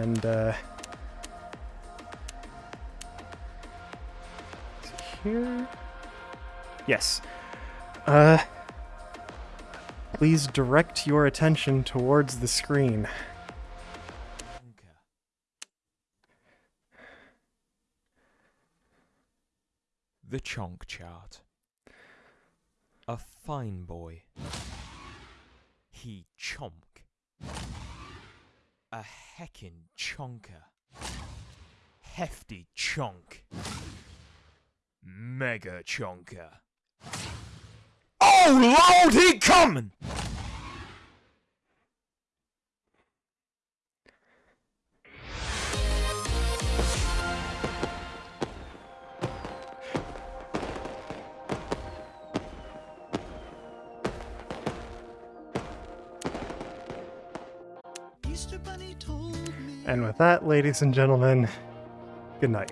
And, uh... here? Yes. Uh... Please direct your attention towards the screen. The Chonk Chart. A fine boy. He chomk. A heckin' chonker. Hefty chonk. Mega chonker. Oh lord, he! And with that, ladies and gentlemen, good night.